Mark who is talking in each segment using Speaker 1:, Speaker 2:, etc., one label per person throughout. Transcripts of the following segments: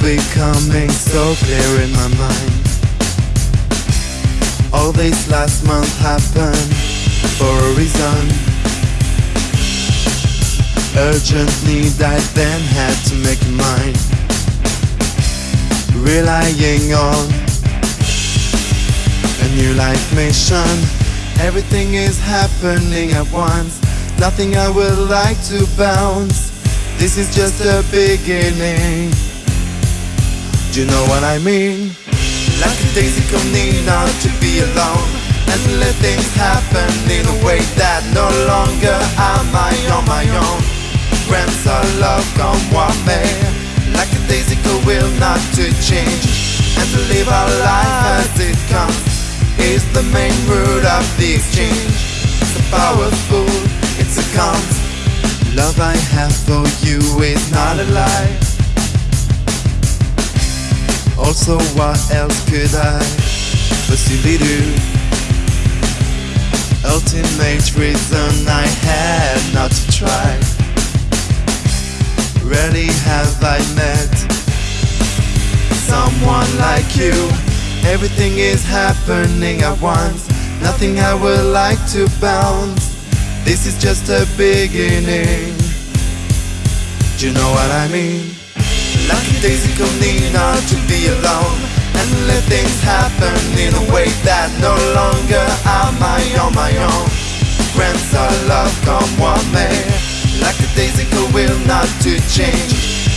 Speaker 1: becoming so clear in my mind. All this last month happened for a reason. Urgent need I then had to make mine. Relying on a new life mission. Everything is happening at once. Nothing I would like to bounce. This is just a beginning. Do you know what I mean? Like a daisy need not to be alone And let things happen in a way that no longer am I on my own. Grants our love come what may. Like a daisy will not to change And to live our life as it comes. Is the main root of the exchange. It's a powerful, it's a comes Love I have for you is not a lie also, what else could I possibly do? Ultimate reason I had not to try. Rarely have I met someone like you. Everything is happening at once. Nothing I would like to bounce. This is just a beginning. Do you know what I mean? Lucky daisy need not to be alone. And let things happen in a way that no longer am I on my own. Grants our love come what may. Like a daisy will not to change.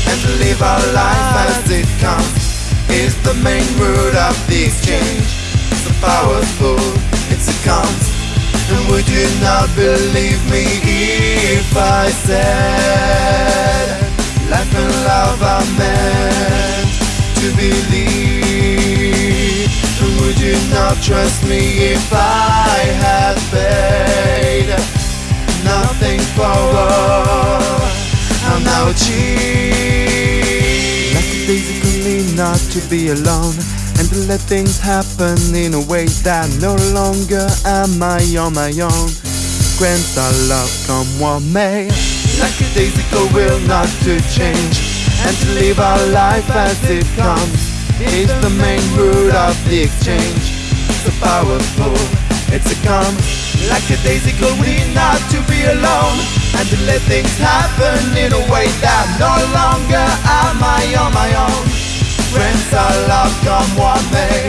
Speaker 1: And live our life as it comes. Is the main root of the exchange. So powerful, it's a comes And would you not believe me if I said Life and love are meant to believe Would you not trust me if I had paid? Nothing for all. I'm now achieved Like a basically not to be alone and to let things happen in a way that no longer am I on my own. Grant our love come what may. Like a daisy will not to change And to live our life as it comes. Is the main root of the exchange. So powerful, it's a come Like a daisy we not to be alone And to let things happen in a way that no longer am I on my own. Friends our love come what may.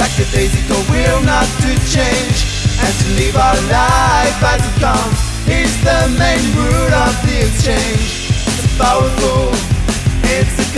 Speaker 1: Like a daisy will not to change And to live our life as it comes is the main root of the exchange. It's powerful, it's.